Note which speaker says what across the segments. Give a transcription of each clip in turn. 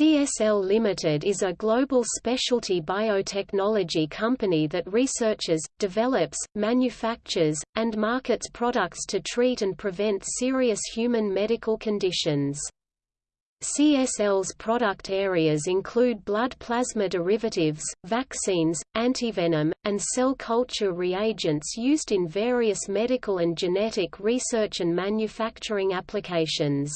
Speaker 1: CSL Limited is a global specialty biotechnology company that researches, develops, manufactures, and markets products to treat and prevent serious human medical conditions. CSL's product areas include blood plasma derivatives, vaccines, antivenom, and cell culture reagents used in various medical and genetic research and manufacturing applications.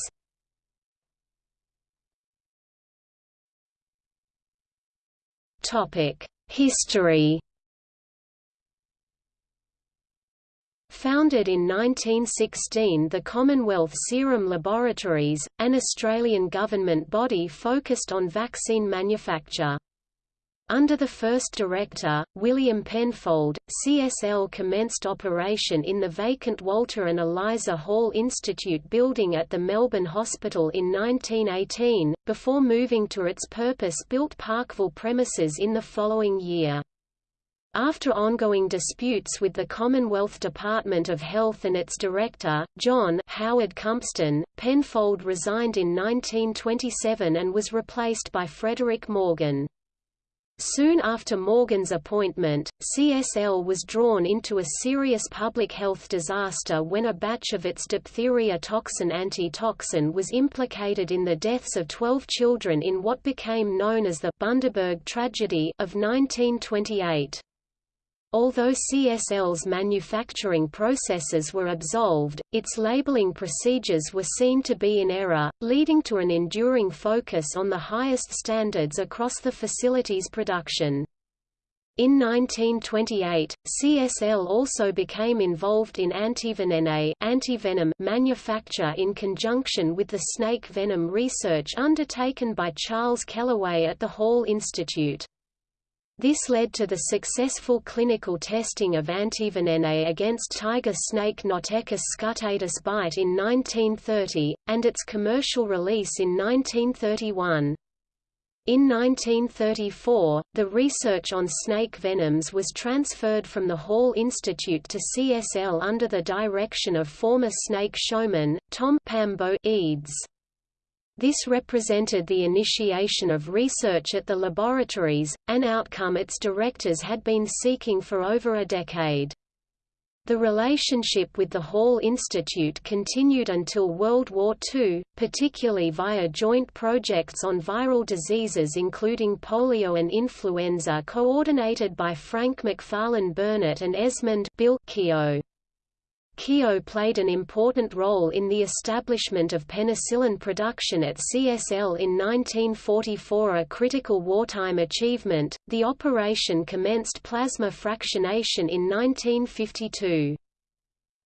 Speaker 1: History Founded in 1916 the Commonwealth Serum Laboratories, an Australian government body focused on vaccine manufacture. Under the first director, William Penfold, CSL commenced operation in the vacant Walter and Eliza Hall Institute building at the Melbourne Hospital in 1918, before moving to its purpose-built Parkville premises in the following year. After ongoing disputes with the Commonwealth Department of Health and its director, John Howard Cumpston, Penfold resigned in 1927 and was replaced by Frederick Morgan. Soon after Morgan's appointment, CSL was drawn into a serious public health disaster when a batch of its diphtheria toxin antitoxin was implicated in the deaths of 12 children in what became known as the Bundaberg tragedy of 1928. Although CSL's manufacturing processes were absolved, its labeling procedures were seen to be in error, leading to an enduring focus on the highest standards across the facility's production. In 1928, CSL also became involved in antivenin antivenom manufacture in conjunction with the snake venom research undertaken by Charles Kellaway at the Hall Institute. This led to the successful clinical testing of antivenin A against tiger snake Notechis scutatus bite in 1930, and its commercial release in 1931. In 1934, the research on snake venoms was transferred from the Hall Institute to CSL under the direction of former snake showman, Tom Pambo Eads. This represented the initiation of research at the laboratories, an outcome its directors had been seeking for over a decade. The relationship with the Hall Institute continued until World War II, particularly via joint projects on viral diseases including polio and influenza coordinated by Frank Macfarlane Burnet and Esmond Bill Keogh. Keogh played an important role in the establishment of penicillin production at CSL in 1944 a critical wartime achievement. The operation commenced plasma fractionation in 1952.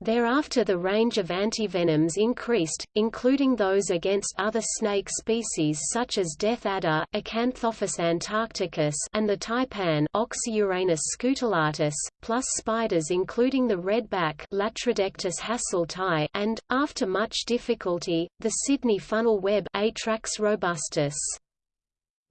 Speaker 1: Thereafter the range of antivenoms increased, including those against other snake species such as death adder Acanthophis antarcticus and the taipan Oxyuranus scutellatus, plus spiders including the redback Latrodectus hasseltii and, after much difficulty, the Sydney funnel web Atrax robustus.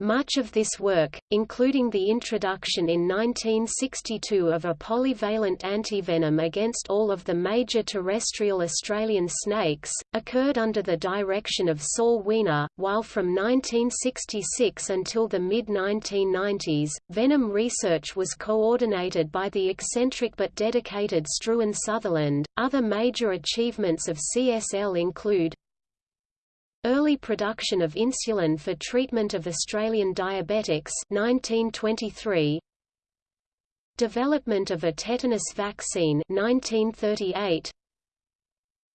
Speaker 1: Much of this work, including the introduction in 1962 of a polyvalent antivenom against all of the major terrestrial Australian snakes, occurred under the direction of Saul Wiener, while from 1966 until the mid-1990s, venom research was coordinated by the eccentric but dedicated Struan Sutherland. Other major achievements of CSL include Early production of insulin for treatment of Australian diabetics 1923 Development of a tetanus vaccine 1938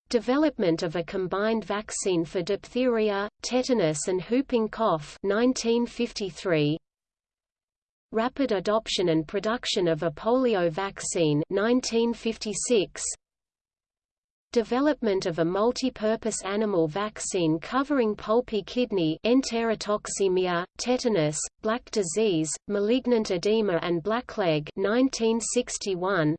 Speaker 1: Development of a combined vaccine for diphtheria, tetanus and whooping cough 1953 Rapid adoption and production of a polio vaccine 1956 Development of a multi-purpose animal vaccine covering pulpy kidney enterotoxemia, tetanus, black disease, malignant edema and blackleg 1961.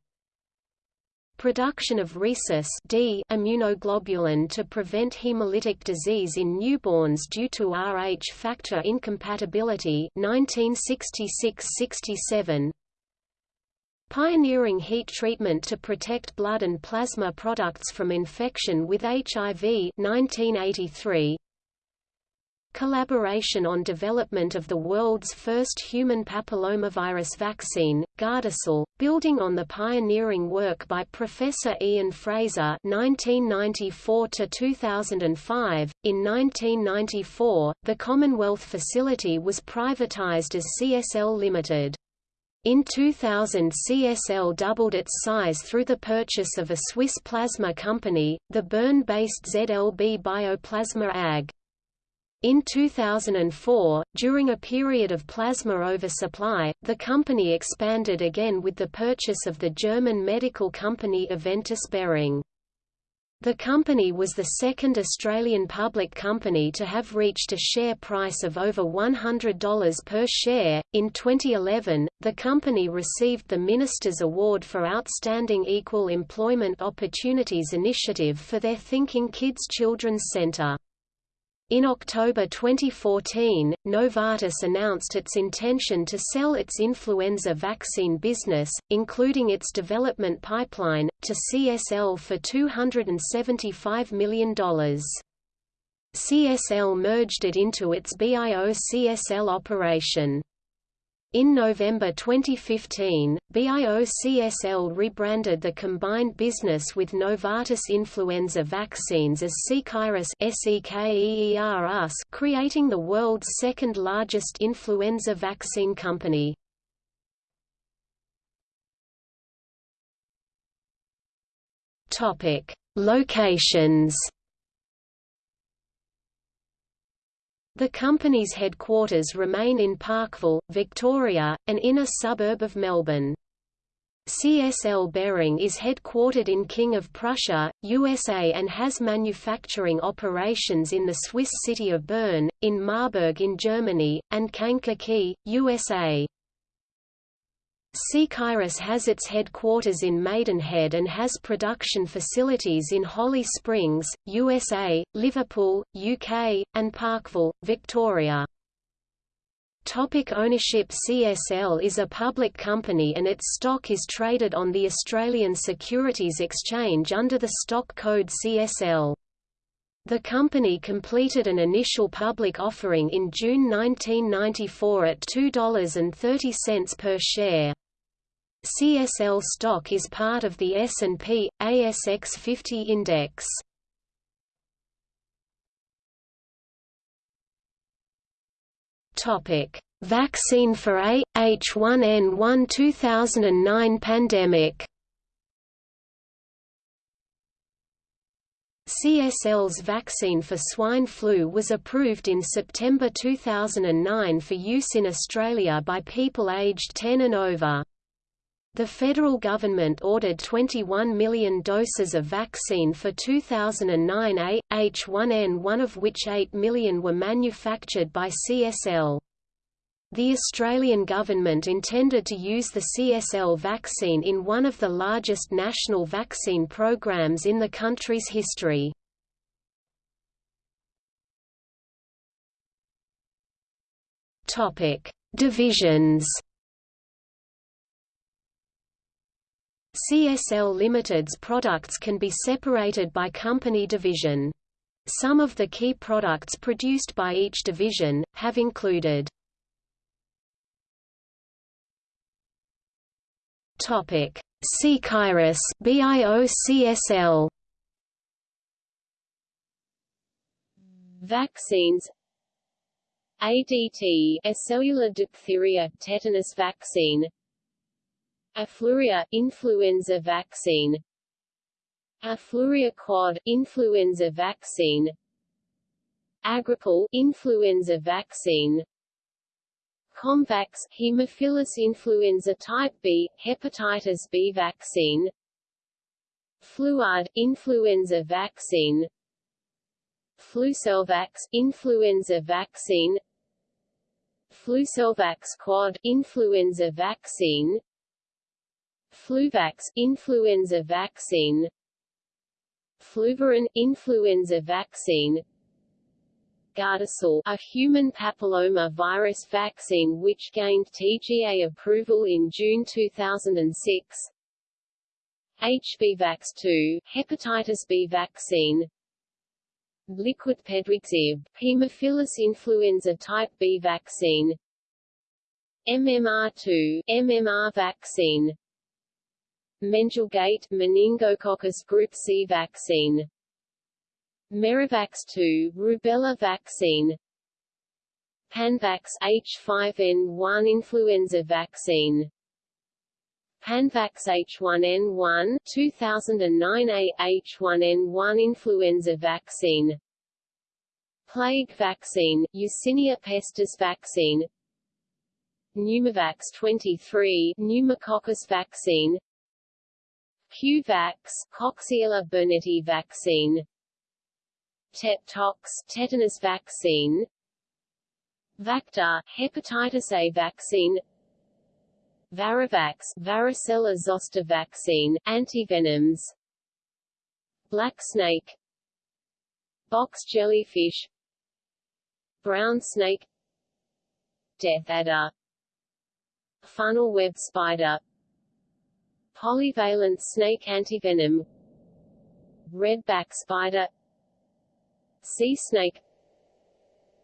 Speaker 1: Production of rhesus D immunoglobulin to prevent hemolytic disease in newborns due to Rh factor incompatibility. 1966-67 Pioneering heat treatment to protect blood and plasma products from infection with HIV 1983. collaboration on development of the world's first human papillomavirus vaccine, Gardasil, building on the pioneering work by Professor Ian Frazer (1994–2005). In 1994, the Commonwealth facility was privatised as CSL Limited. In 2000 CSL doubled its size through the purchase of a Swiss plasma company, the Bern-based ZLB Bioplasma AG. In 2004, during a period of plasma oversupply, the company expanded again with the purchase of the German medical company Aventis Behring. The company was the second Australian public company to have reached a share price of over $100 per share. In 2011, the company received the Minister's Award for Outstanding Equal Employment Opportunities Initiative for their Thinking Kids Children's Centre. In October 2014, Novartis announced its intention to sell its influenza vaccine business, including its development pipeline, to CSL for $275 million. CSL merged it into its BIO-CSL operation. In November 2015, BIO-CSL rebranded the combined business with Novartis Influenza Vaccines as Seqirus creating the world's second-largest influenza vaccine company. Locations The company's headquarters remain in Parkville, Victoria, an inner suburb of Melbourne. CSL Behring is headquartered in King of Prussia, USA and has manufacturing operations in the Swiss city of Bern, in Marburg in Germany, and Kankakee, USA. Seqirus has its headquarters in Maidenhead and has production facilities in Holly Springs, USA, Liverpool, UK, and Parkville, Victoria. Topic ownership CSL is a public company and its stock is traded on the Australian Securities Exchange under the stock code CSL. The company completed an initial public offering in June 1994 at $2.30 per share. CSL stock is part of the S&P, ASX 50 index. Vaccine for A, H1N1 2009 pandemic CSL's vaccine for swine flu was approved in September 2009 for use in Australia by people aged 10 and over. The federal government ordered 21 million doses of vaccine for 2009 A, H1N1 of which 8 million were manufactured by CSL. The Australian government intended to use the CSL vaccine in one of the largest national vaccine programs in the country's history. Divisions CSL Limited's products can be separated by company division. Some of the key products produced by each division, have included Topic: Seqirus BIOCSL Vaccines ADT a cellular diphtheria tetanus vaccine Afluria influenza vaccine. Afluria quad influenza vaccine. Agrippal influenza vaccine. Comvax Haemophilus influenza type B hepatitis B vaccine. Fluad influenza vaccine. Flucelvax influenza vaccine. Flucelvax quad influenza vaccine Fluvax influenza vaccine. Fluvirin influenza vaccine. Gardasil, a human papilloma virus vaccine which gained TGA approval in June 2006 HBvax2, hepatitis B vaccine.
Speaker 2: Liquid PedvaxHIB, Haemophilus influenza type B vaccine. MMR2, MMR vaccine Menjugate, meningococcus group C vaccine. Meruvax 2, rubella vaccine. Panvax H5N1 influenza vaccine. Panvax H1N1 2009 A H1N1 influenza vaccine. Plague vaccine, Yersinia pestis vaccine. Pneumovax 23 pneumococcus vaccine Qvax Coxiella burnetii vaccine. Tetox tetanus vaccine. Vaqta hepatitis A vaccine. Varivax varicella zoster vaccine, antivenoms. Black snake. Box jellyfish. Brown snake. Death adder. Funnel web spider Polyvalent snake antivenom Redback spider Sea snake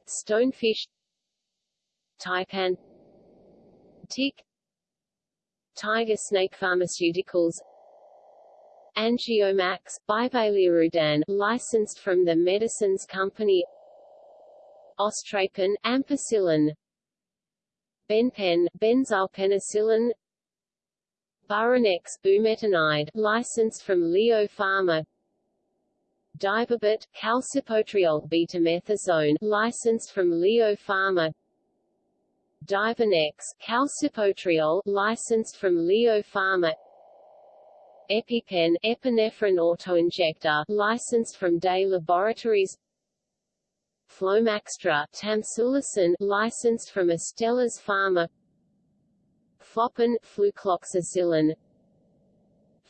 Speaker 2: Stonefish Taipan Tick Tiger Snake Pharmaceuticals Angiomax, bivalirudin, licensed from the Medicines Company Austrapen, ampicillin Benpen, benzylpenicillin Burinex, bumetanide, licensed from Leo Pharma Daivobet, calcipotriol betamethasone, licensed from Leo Pharma Daivonex, calcipotriol, licensed from Leo Pharma. EpiPen, epinephrine autoinjector, licensed from Dey Laboratories. Flomaxtra, tamsulosin, licensed from Astellas Pharma. Flopen, flucloxacillin.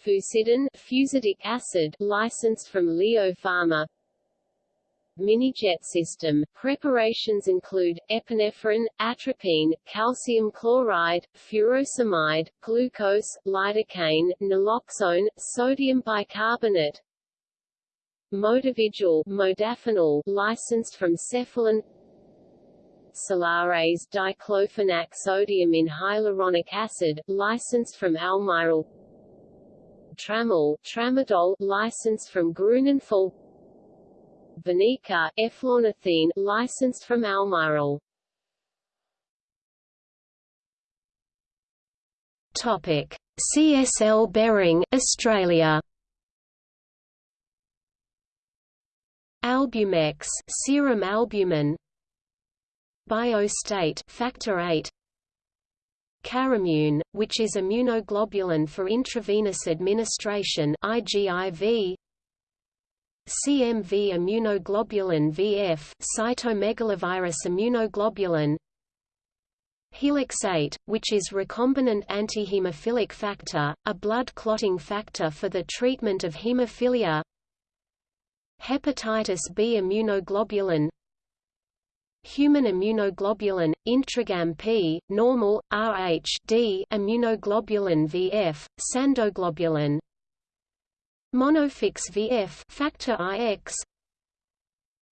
Speaker 2: Fucidin, fusidic acid, licensed from Leo Pharma. Minijet system. Preparations include, epinephrine, atropine, calcium chloride, furosemide, glucose, lidocaine, naloxone, sodium bicarbonate, Modavigil, modafinil, licensed from Cephalon Solaraze diclofenac sodium in hyaluronic acid, licensed from Almirall Tramal, tramadol, licensed from Grunenthal Vaniqa, eflornithine, licensed from Almirall. Topic: CSL Behring, Australia. Albumex, serum albumin. Biostate, factor 8. Carimune, which is immunoglobulin for intravenous administration IGIV, CMV immunoglobulin VF cytomegalovirus immunoglobulin. Helixate, which is recombinant antihemophilic factor, a blood clotting factor for the treatment of hemophilia. Hepatitis B immunoglobulin Human immunoglobulin, intragam P, normal, Rh D immunoglobulin VF, sandoglobulin. Monofix VF factor IX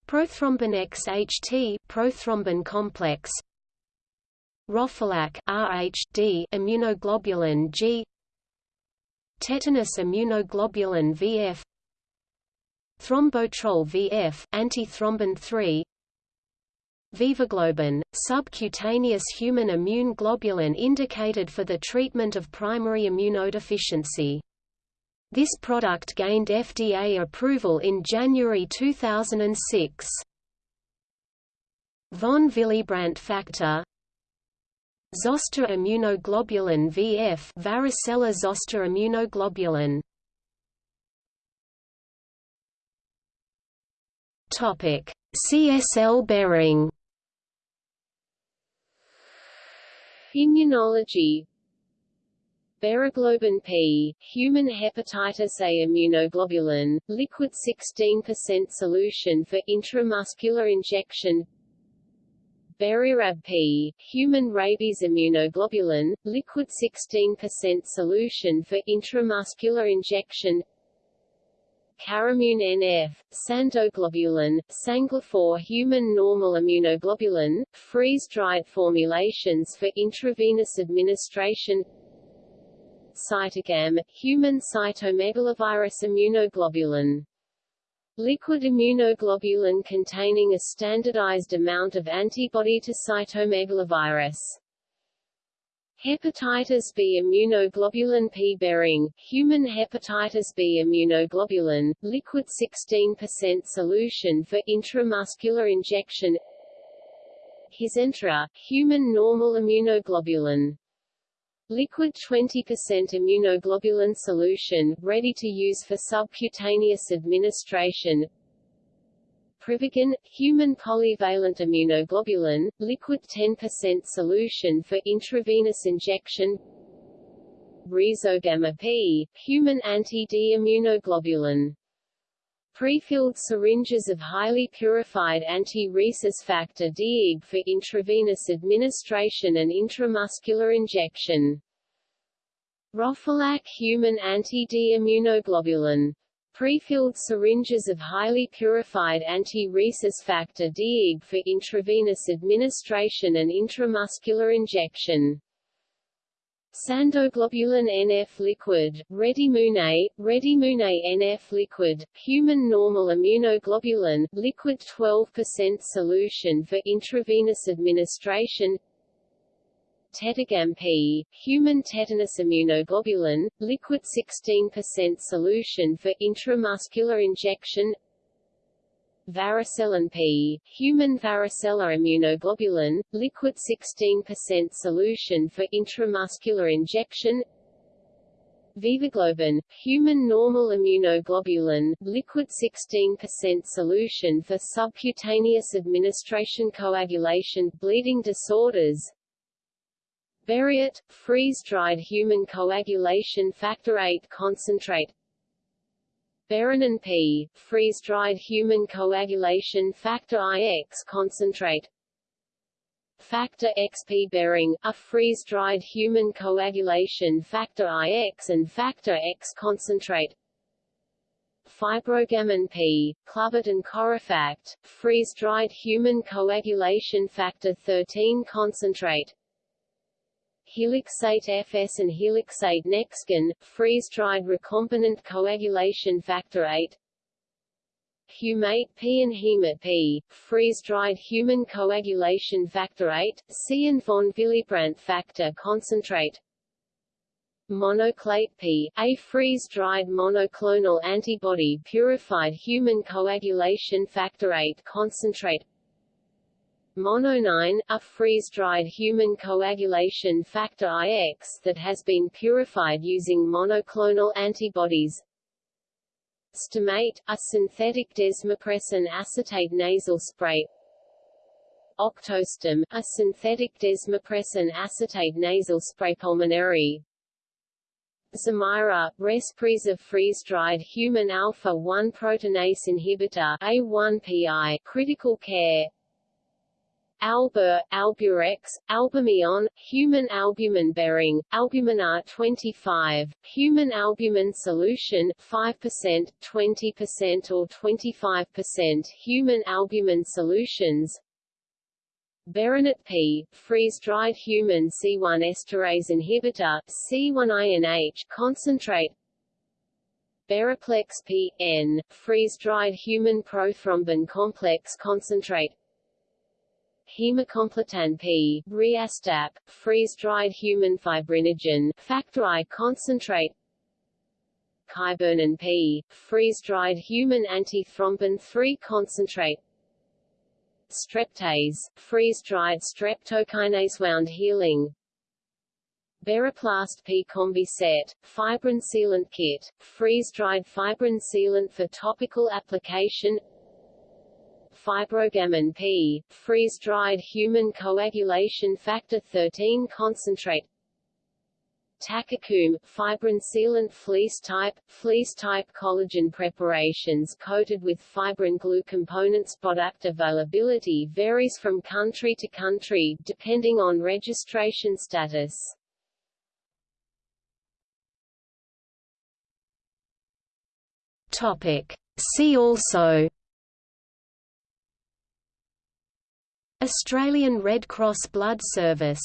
Speaker 2: Prothrombin XHT prothrombin complex. Rhophylac RHD immunoglobulin G. Tetanus immunoglobulin VF Thrombotrol VF antithrombin 3 Vivaglobin, subcutaneous human immune globulin indicated for the treatment of primary immunodeficiency. This product gained FDA approval in January 2006. Von Willebrand factor. Zoster immunoglobulin VF varicella zoster immunoglobulin Topic CSL Behring Immunology. Beriglobin P, human hepatitis A immunoglobulin, liquid 16% solution for intramuscular injection. Berirab P, human rabies immunoglobulin, liquid 16% solution for intramuscular injection Carimune NF, Sandoglobulin, Sanglopor human normal immunoglobulin, freeze-dried formulations for intravenous administration Cytogam, human cytomegalovirus immunoglobulin Liquid immunoglobulin containing a standardized amount of antibody to cytomegalovirus. Hepatitis B immunoglobulin P Behring, human hepatitis B immunoglobulin, liquid 16% solution for intramuscular injection. Hizentra, human normal immunoglobulin. Liquid 20% immunoglobulin solution, ready to use for subcutaneous administration Privigen, human polyvalent immunoglobulin, liquid 10% solution for intravenous injection Rhizogama P, human anti-D immunoglobulin Prefilled syringes of highly purified anti-rhesus factor DIG for intravenous administration and intramuscular injection. Rhophylac human anti-D immunoglobulin. Prefilled syringes of highly purified anti-rhesus factor DIG for intravenous administration and intramuscular injection. Sandoglobulin NF liquid, Redimune, Redimune NF liquid, human normal immunoglobulin, liquid 12% solution for intravenous administration P, human tetanus immunoglobulin, liquid 16% solution for intramuscular injection. Varicellin P, human varicella immunoglobulin, liquid 16% solution for intramuscular injection. Vivaglobin, human normal immunoglobulin, liquid 16% solution for subcutaneous administration coagulation bleeding disorders Beriate, freeze-dried human coagulation factor VIII concentrate. Berinin P, freeze-dried human coagulation factor IX concentrate. Factor XP Behring, a freeze-dried human coagulation factor IX and factor X concentrate. Fibrogamin P, Cluvot and Corifact, freeze-dried human coagulation factor 13 concentrate helixate FS and helixate Nexgen, freeze-dried recombinant coagulation factor 8 Humate P and Haemate P, freeze-dried human coagulation factor 8, C and von Willebrand factor concentrate. Monoclate P, a freeze-dried monoclonal antibody purified human coagulation factor 8 concentrate Mononine, a freeze-dried human coagulation factor IX that has been purified using monoclonal antibodies. Stimate, a synthetic desmopressin acetate nasal spray. Octostim, a synthetic desmopressin acetate nasal spray pulmonary. Zemaira, Respreza freeze-dried human alpha-1 proteinase inhibitor A1PI, critical care Albur, Alburex, Albumion, human albumin Behring, albumin R25, human albumin solution 5%, 20% or 25% human albumin solutions. Berinert P, freeze-dried human C1 esterase inhibitor, C1INH concentrate. Beriplex P, N, freeze-dried human prothrombin complex concentrate Hemacompletan P, Riastap, freeze-dried human fibrinogen, factor I concentrate Kybernin P, freeze-dried human antithrombin 3 concentrate Streptase, freeze-dried streptokinase wound healing Beriplast P Combi Set, fibrin sealant kit, freeze-dried fibrin sealant for topical application fibrogamin P, freeze-dried human coagulation factor 13 concentrate TachoComb, fibrin sealant fleece type, fleece type collagen preparations coated with fibrin glue components Product availability varies from country to country, depending on registration status.
Speaker 1: See also Australian Red Cross Blood Service